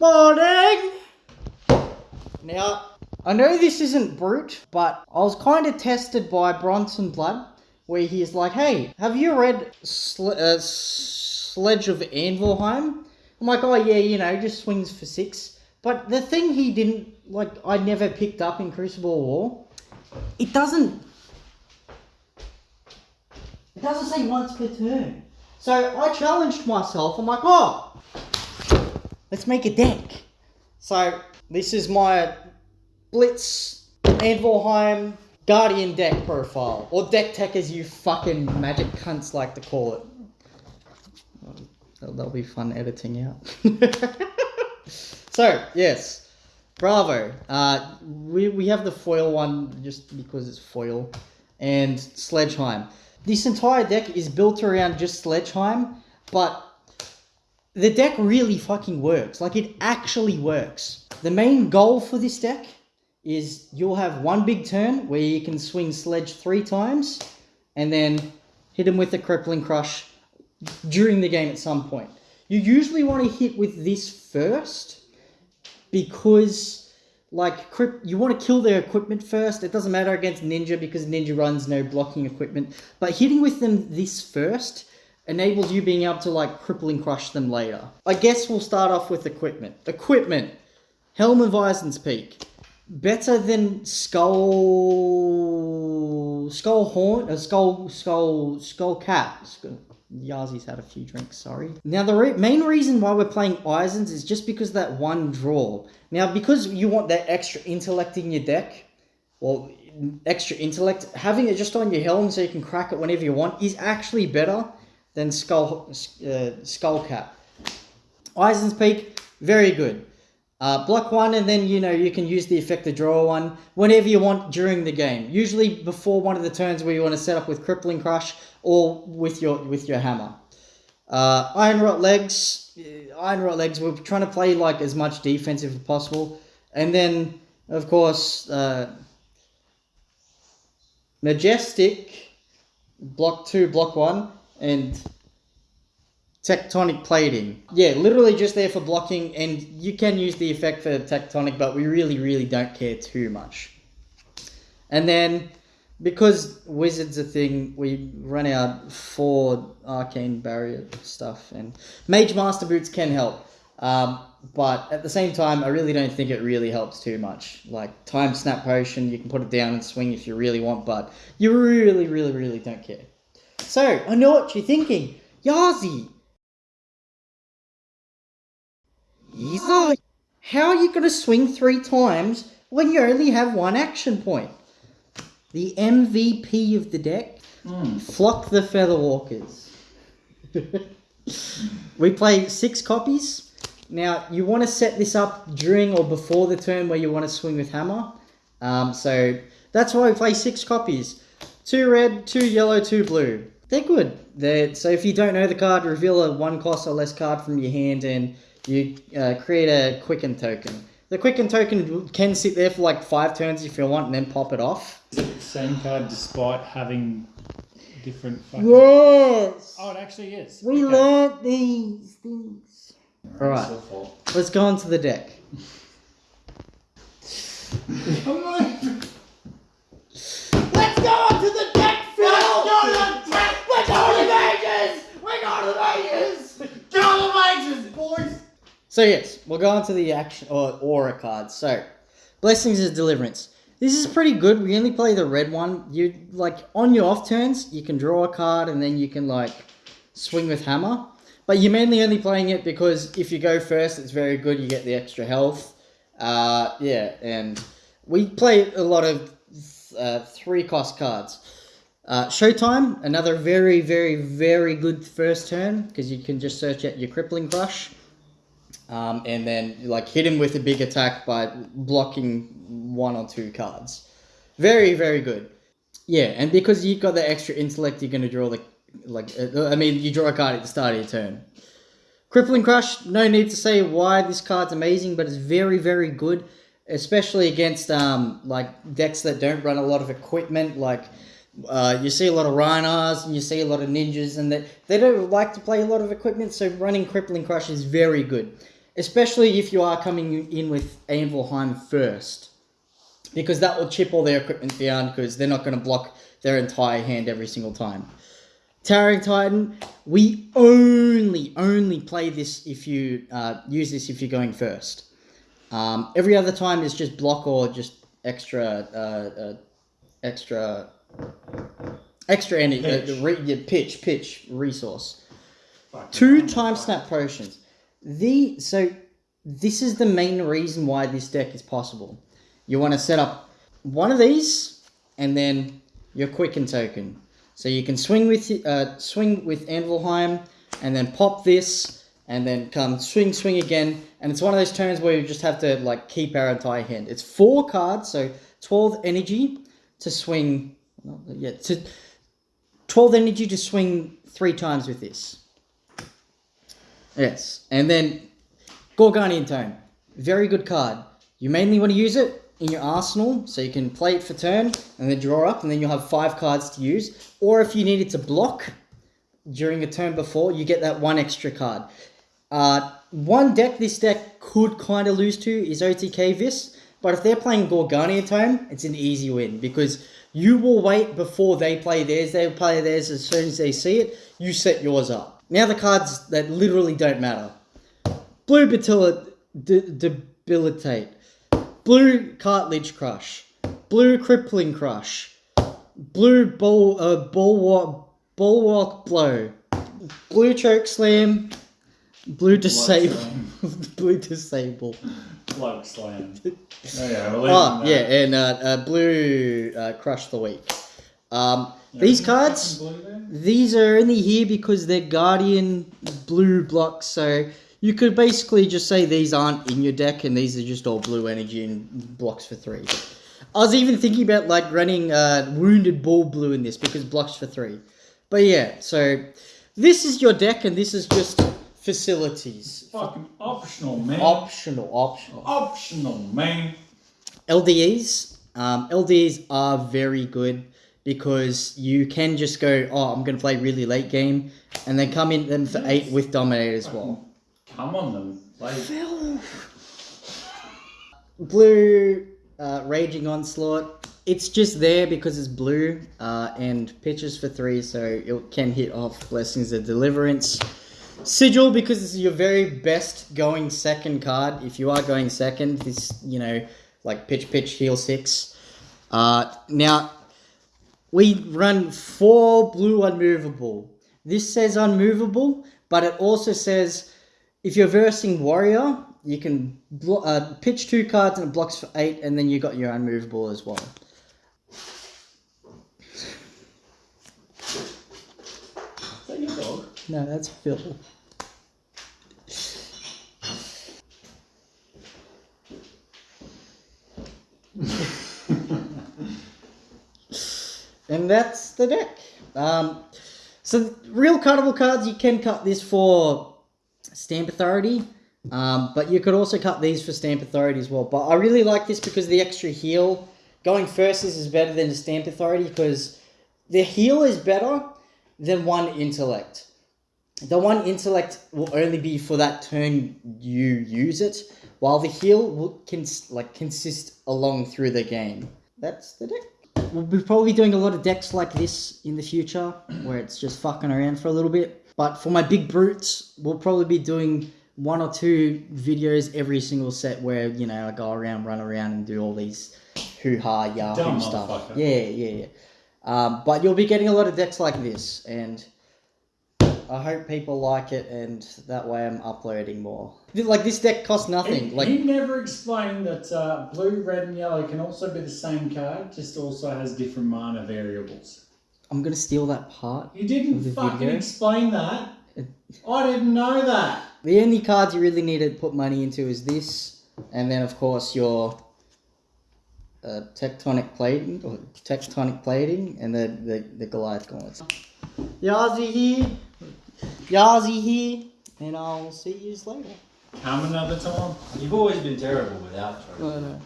Morning! Now, I know this isn't brute, but I was kind of tested by Bronson Blood, where he's like, hey, have you read Sle- uh, Sledge of Anvilheim? I'm like, oh yeah, you know, just swings for six. But the thing he didn't, like, I never picked up in Crucible War, it doesn't, it doesn't say once per turn. So I challenged myself, I'm like, oh, let's make a deck. So this is my Blitz Anvilheim Guardian deck profile, or deck tech as you fucking magic cunts like to call it. That'll, be fun editing out. so yes, bravo. Uh, we we have the foil one just because it's foil, and Sledgeheim. This entire deck is built around just Sledgeheim, but the deck really fucking works. Like it actually works. The main goal for this deck is you'll have one big turn where you can swing Sledge three times and then hit him with a crippling crush during the game at some point. You usually want to hit with this first because like you want to kill their equipment first. It doesn't matter against ninja because ninja runs no blocking equipment. But hitting with them this first enables you being able to like crippling crush them later. I guess we'll start off with equipment. Equipment. Helm of Isen's Peak. Better than Skull Skull Horn, uh, Skull Skull Skull Cat. Skull- Yazi's had a few drinks, sorry. Now, the re- main reason why we're playing Isens is just because that one draw. Now, because you want that extra intellect in your deck, well, extra intellect, having it just on your helm so you can crack it whenever you want is actually better than Skull uh, Skull Cap. Isen's Peak, very good. Uh, block one, and then you know you can use the effect to draw one whenever you want during the game. Usually before one of the turns where you want to set up with crippling crush or with your with your hammer. Uh, iron rot legs, uh, iron rot legs. We're trying to play like as much defensive as possible, and then of course uh, majestic, block two, block one, and tectonic plating. Yeah, literally just there for blocking, and you can use the effect for tectonic, but we really, really don't care too much. And then, because wizard's a thing, we run out four arcane barrier stuff, and mage master boots can help. Um, but at the same time, I really don't think it really helps too much. Like time snap potion, you can put it down and swing if you really want, but you really, really, really don't care. So I know what you're thinking, Yazi. Yazi, how are you going to swing three times when you only have one action point? The MVP of the deck, Flock the Featherwalkers. we play six copies. Now, you want to set this up during or before the turn where you want to swing with hammer. Um, so that's why we play six copies. Two red, two yellow, two blue. They're good. They're, so if you don't know the card, reveal a one cost or less card from your hand and you uh, create a quicken token. The quicken token can sit there for like five turns if you want and then pop it off. Is it the same card despite having different fucking... Yes! Oh, it actually is. We Okay. learnt these things. Alright, let's go on to the deck. Let's go on to the deck, Phil! Let's go to the deck! We're going to Vegas! Vegas, boys! So yes, we'll go on to the action or aura cards. So, Blessings of Deliverance. This is pretty good. We only play the red one. You like on your off turns, you can draw a card and then you can like swing with hammer. But you're mainly only playing it because if you go first, it's very good. You get the extra health. Uh, yeah, and we play a lot of uh, three cost cards. Uh, Showtime, another very, very, very good first turn because you can just search out your Crippling Crush. Um, and then like hit him with a big attack by blocking one or two cards. Very, very good. Yeah, and because you've got the extra intellect, you're going to draw the like. Uh, I mean, you draw a card at the start of your turn. Crippling Crush. No need to say why this card's amazing, but it's very, very good, especially against um like decks that don't run a lot of equipment. Like uh, you see a lot of Rhinos and you see a lot of ninjas, and that they don't like to play a lot of equipment. So running Crippling Crush is very good, especially if you are coming in with Anvilheim first, because that will chip all their equipment down because they're not going to block their entire hand every single time. Towering Titan, we only only play this if you uh, use this if you're going first. Um, every other time is just block or just extra uh, uh, extra extra energy uh, Pitch. re- yeah, pitch pitch resource. Fucking Two time snap potions. The so this is the main reason why this deck is possible. You want to set up one of these and then your quicken token. So you can swing with uh, swing with Anvilheim and then pop this and then come swing swing again and it's one of those turns where you just have to like keep our entire hand. It's four cards, so 12 energy to swing yeah, so 12 energy to swing three times with this. Yes, and then Gorganian Tome, very good card. You mainly want to use it in your arsenal, so you can play it for turn and then draw up, and then you'll have five cards to use. Or if you needed to block during a turn before, you get that one extra card. Uh, one deck this deck could kind of lose to is OTK Vis, but if they're playing Gorganian Tome, it's an easy win because you will wait before they play theirs. They will play theirs as soon as they see it. You set yours up. Now the cards that literally don't matter. Blue Batilla, Debilitate. Blue Cartilage Crush. Blue Crippling Crush. Blue Bull, uh, Bulwark, Bulwark Blow. Blue Choke Slam. Blue Disable. blue Disable. Bloke slam. There you we'll Oh, yeah, and uh, uh, Blue uh, Crush the Weak. Um, these cards. fucking blue there. These are only here because they're Guardian blue blocks, so you could basically just say these aren't in your deck and these are just all blue energy and blocks for three. I was even thinking about like running uh, Wounded ball blue in this because blocks for three. But yeah, so this is your deck and this is just facilities. Fucking optional, man. Optional, optional. optional, man. LDEs. Um, LDEs are very good because you can just go, oh, I'm going to play really late game, and then come in them for eight with Dominate as well. Come on, them. Like, Blue uh, Raging Onslaught. It's just there because it's blue uh, and pitches for three, so it can hit off Blessings of Deliverance. Sigil because this is your very best going second card. If you are going second, this you know like pitch pitch heal six. Uh, now we run four blue unmovable. This says unmovable, but it also says if you're versing warrior, you can blo- uh, pitch two cards and it blocks for eight, and then you got your unmovable as well. is that your dog? No, that's Phil. and that's the deck. Um, so real cuttable cards, you can cut this for stamp authority, um, but you could also cut these for stamp authority as well. But I really like this because the extra heal going first is, better than the stamp authority because the heal is better than one intellect. The one intellect will only be for that turn you use it, while the heal will cons- like consist along through the game. That's the deck. We'll be probably doing a lot of decks like this in the future, where it's just fucking around for a little bit. But for my big brutes, we'll probably be doing one or two videos every single set where you know I go around, run around, and do all these hoo ha yahoo Dumb stuff. Yeah, yeah, yeah. Um, but you'll be getting a lot of decks like this, and I hope people like it, and that way I'm uploading more. Like this deck costs nothing. He, Like he never explained that uh, blue, red, and yellow can also be the same card, just also has different mana variables. I'm gonna steal that part. You didn't The fucking video? explain that. I didn't know that. The only cards you really need to put money into is this, and then of course your uh, tectonic plating or tectonic plating, and the the, the Goliath gauntlets. Yazi here, Yazi here, and I'll see you later. Come another time. You've always been terrible without no.